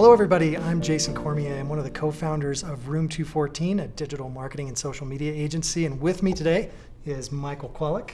Hello, everybody. I'm Jason Cormier. I'm one of the co founders of Room 214, a digital marketing and social media agency. And with me today is Michael Kwolek,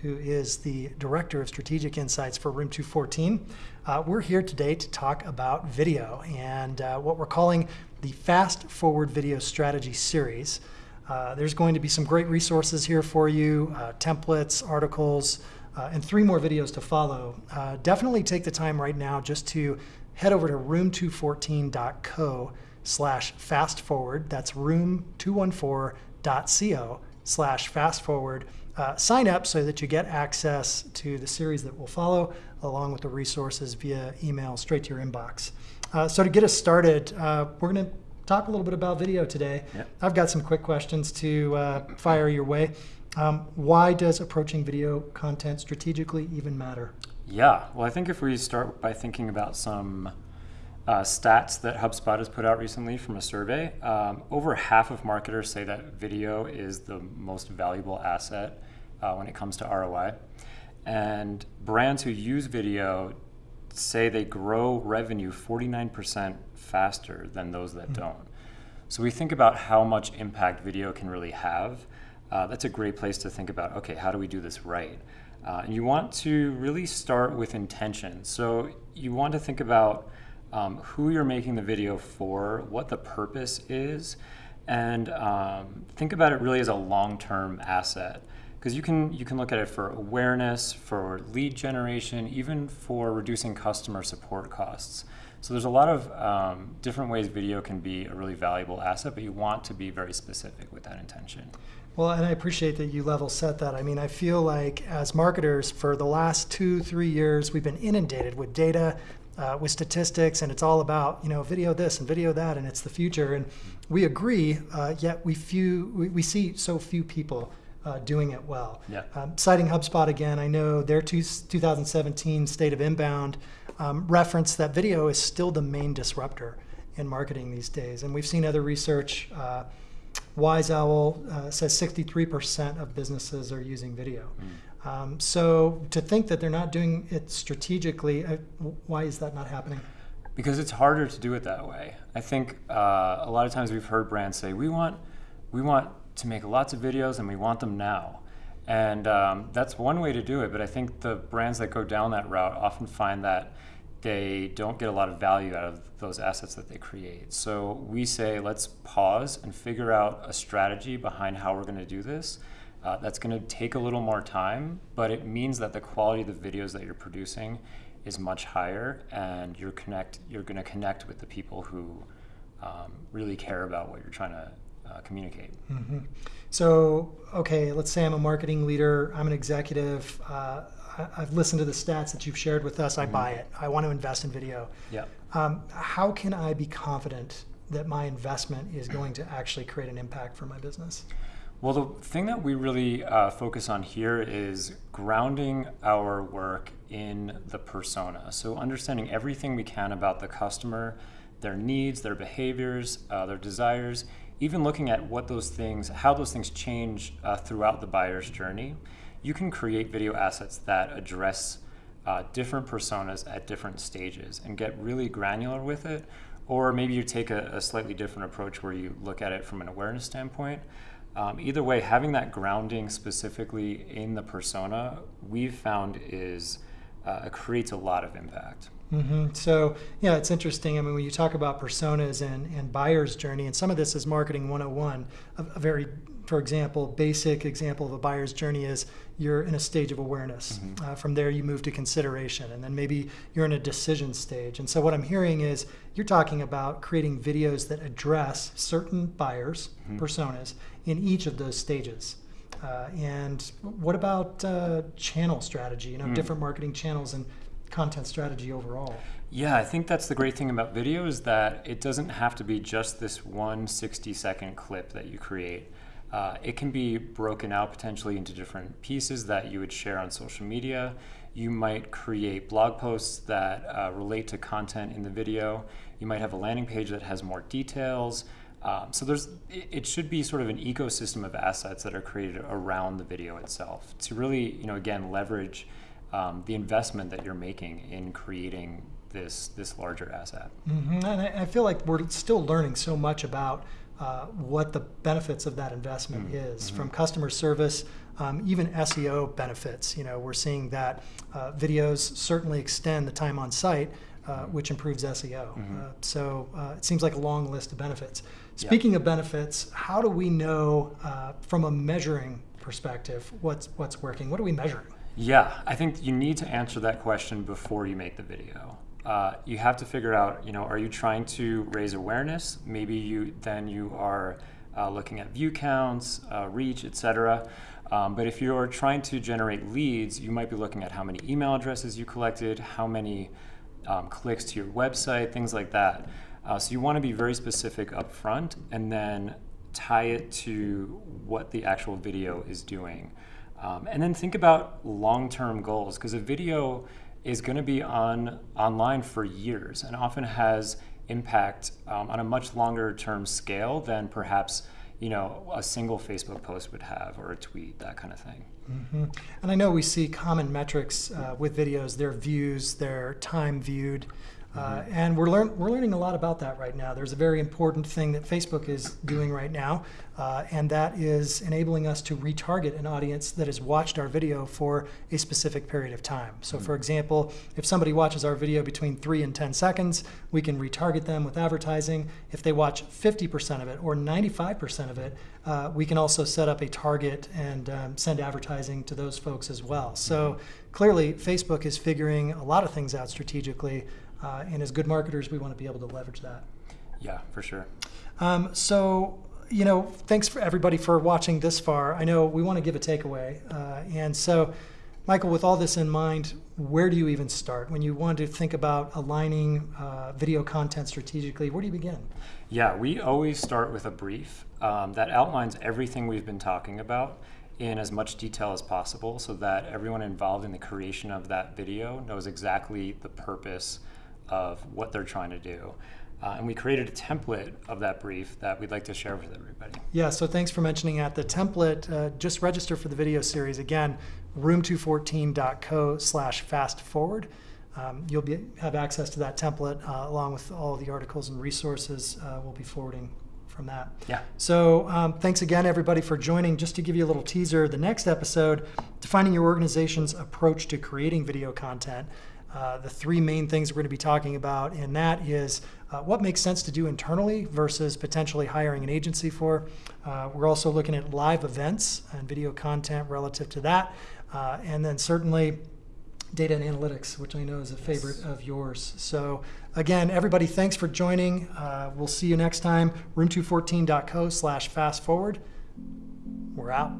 who is the Director of Strategic Insights for Room 214. Uh, we're here today to talk about video and uh, what we're calling the Fast Forward Video Strategy Series. Uh, there's going to be some great resources here for you, uh, templates, articles, uh, and three more videos to follow. Uh, definitely take the time right now just to head over to room214.co slash fast forward. That's room214.co slash fast forward. Uh, sign up so that you get access to the series that will follow along with the resources via email straight to your inbox. Uh, so to get us started, uh, we're going to talk a little bit about video today. Yep. I've got some quick questions to uh, fire your way. Um, why does approaching video content strategically even matter? Yeah, well, I think if we start by thinking about some uh, stats that HubSpot has put out recently from a survey, um, over half of marketers say that video is the most valuable asset uh, when it comes to ROI. And brands who use video say they grow revenue 49% faster than those that mm-hmm. don't. So we think about how much impact video can really have. Uh, that's a great place to think about okay, how do we do this right? Uh, you want to really start with intention. So you want to think about um, who you're making the video for, what the purpose is, and um, think about it really as a long-term asset. Because you can you can look at it for awareness, for lead generation, even for reducing customer support costs. So there's a lot of um, different ways video can be a really valuable asset, but you want to be very specific with that intention. Well, and I appreciate that you level set that. I mean, I feel like as marketers for the last two, three years, we've been inundated with data, uh, with statistics, and it's all about you know video this and video that, and it's the future. And we agree, uh, yet we few we, we, see so few people uh, doing it well. Yeah. Um, citing HubSpot again, I know their two, 2017 State of Inbound um, reference that video is still the main disruptor in marketing these days, and we've seen other research uh, Wyzowl uh, says 63% of businesses are using video. Mm. Um, so to think that they're not doing it strategically, uh, why is that not happening? Because it's harder to do it that way. I think uh, a lot of times we've heard brands say, we want, we want to make lots of videos and we want them now. And um, that's one way to do it, but I think the brands that go down that route often find that they don't get a lot of value out of those assets that they create. So we say, let's pause and figure out a strategy behind how we're going to do this. Uh, that's going to take a little more time, but it means that the quality of the videos that you're producing is much higher, and you're connect. You're going to connect with the people who um, really care about what you're trying to uh, communicate. Mm-hmm. So, okay, let's say I'm a marketing leader. I'm an executive. Uh, I've listened to the stats that you've shared with us. I mm-hmm. buy it. I want to invest in video. Yeah. Um, how can I be confident that my investment is going to actually create an impact for my business? Well, the thing that we really uh, focus on here is grounding our work in the persona. So, understanding everything we can about the customer, their needs, their behaviors, uh, their desires, even looking at what those things, how those things change uh, throughout the buyer's journey you can create video assets that address uh, different personas at different stages and get really granular with it. Or maybe you take a, a slightly different approach where you look at it from an awareness standpoint. Um, either way, having that grounding specifically in the persona, we've found is uh, creates a lot of impact. Mm-hmm. So, yeah, it's interesting. I mean, when you talk about personas and, and buyer's journey, and some of this is marketing 101, a, a very, for example, basic example of a buyer's journey is you're in a stage of awareness. Mm-hmm. Uh, from there, you move to consideration, and then maybe you're in a decision stage. And so, what I'm hearing is you're talking about creating videos that address certain buyers' mm-hmm. personas in each of those stages. Uh, and what about uh, channel strategy? You know, mm. different marketing channels and content strategy overall. Yeah, I think that's the great thing about video is that it doesn't have to be just this one 60 second clip that you create. Uh, it can be broken out potentially into different pieces that you would share on social media. You might create blog posts that uh, relate to content in the video. You might have a landing page that has more details. Um, so there's, it should be sort of an ecosystem of assets that are created around the video itself to really, you know, again, leverage um, the investment that you're making in creating this this larger asset. hmm And I, I feel like we're still learning so much about uh, what the benefits of that investment Mhm, is, mhm. from customer service, um, even SEO benefits. You know, we're seeing that uh, videos certainly extend the time on site, uh, which improves SEO. Uh, so uh, it seems like a long list of benefits. Speaking of benefits, how do we know uh, from a measuring perspective what's what's working? What are we measuring? Yeah, I think you need to answer that question before you make the video. Uh, you have to figure out, you know, are you trying to raise awareness? Maybe you then you are uh, looking at view counts, uh, reach, etc. Um, but if you're trying to generate leads, you might be looking at how many email addresses you collected, how many um, clicks to your website, things like that. Uh, so you want to be very specific up front and then tie it to what the actual video is doing. Um, and then think about long-term goals because a video is going to be on online for years and often has impact um, on a much longer term scale than perhaps you know a single Facebook post would have or a tweet that kind of thing. hmm And I know we see common metrics uh, with videos, their views, their time viewed. Uh, and we're, learn, we're learning a lot about that right now. There's a very important thing that Facebook is doing right now, uh, and that is enabling us to retarget an audience that has watched our video for a specific period of time. So, for example, if somebody watches our video between 3 and 10 seconds, we can retarget them with advertising. If they watch 50% of it or 95% of it, uh, we can also set up a target and um, send advertising to those folks as well. So, clearly, Facebook is figuring a lot of things out strategically. Uh, and as good marketers, we want to be able to leverage that. Yeah, for sure. Um, so, you know, thanks for everybody for watching this far. I know we want to give a takeaway. Uh, and so, Michael, with all this in mind, where do you even start? When you want to think about aligning uh, video content strategically, where do you begin? Yeah, we always start with a brief um, that outlines everything we've been talking about in as much detail as possible so that everyone involved in the creation of that video knows exactly the purpose of what they're trying to do. Uh, and we created a template of that brief that we'd like to share with everybody. Yeah, so thanks for mentioning that. The template, uh, just register for the video series. Again, room214.co slash fast forward. Um, you'll be, have access to that template uh, along with all the articles and resources uh, we'll be forwarding from that. Yeah. So um, thanks again, everybody, for joining. Just to give you a little teaser, the next episode, defining your organization's approach to creating video content. Uh, the three main things we're going to be talking about, and that is uh, what makes sense to do internally versus potentially hiring an agency for. Uh, we're also looking at live events and video content relative to that. Uh, and then certainly data and analytics, which I know is a favorite of yours. So again, everybody, thanks for joining. Uh, we'll see you next time. Room214.co slash fast forward. We're out.